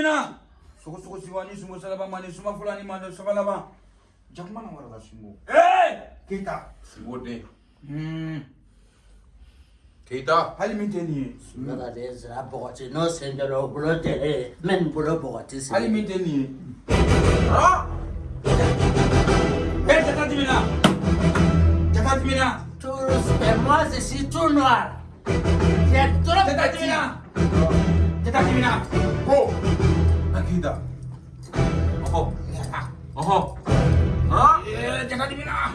dimina sogo sogo siwani sumo salaba mani suma fulani mani sabalaba jakuma na warada sumo eh kita Simo de. hmm Keita. hali min tɛ nin ye Sunara de zira bɔgɔti n'o sendɛrɛ o bolo tɛ e min bolo bɔgɔti sen. hali min tɛ nin ye Ah. eh jata dimina jata dimina Tous, et moi je suis tout noir. C'est trop jata dimina jata dimina 바뀌다 어허 어허 어? 예 작가님이나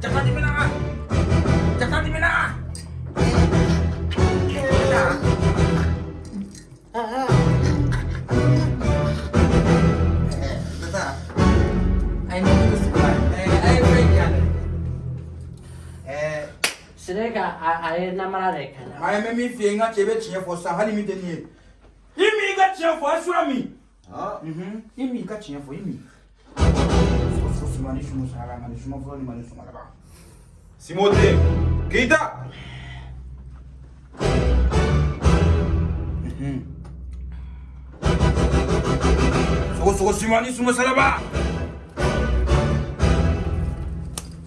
작가님이나 작가님이나 Sireka a ye namara de kana. Ayi mɛ min f'i ye n ka cɛ bɛ tiɲɛ fɔ sisan hali min tɛ nin ye. I min i ka tiɲɛ fɔ a min Ah. Mhm. i min i ka tiɲɛ fɔ i min sogo sogo suma ni sumu sara ma ni suma fɔlɔ ni ma ni suma laban Simo de. Keita. sogo sogo suma ni sumu salaba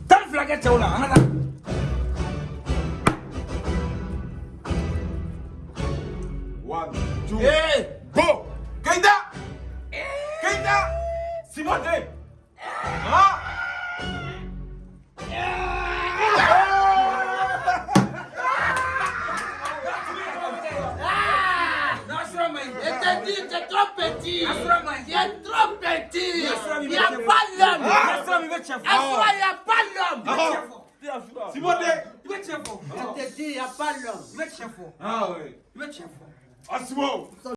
tan fila kɛ cɛw la an ka taa One, two, Eh, Bon Keita Keita Simoté Hein C'est eh! ah! eh! trop petit. C'est trop petit. Il n'y a pas l'homme. Ah, il n'y a pas l'homme. Simote Mete chefo Mete chefo Ah oui Mete chefo Asimo ah,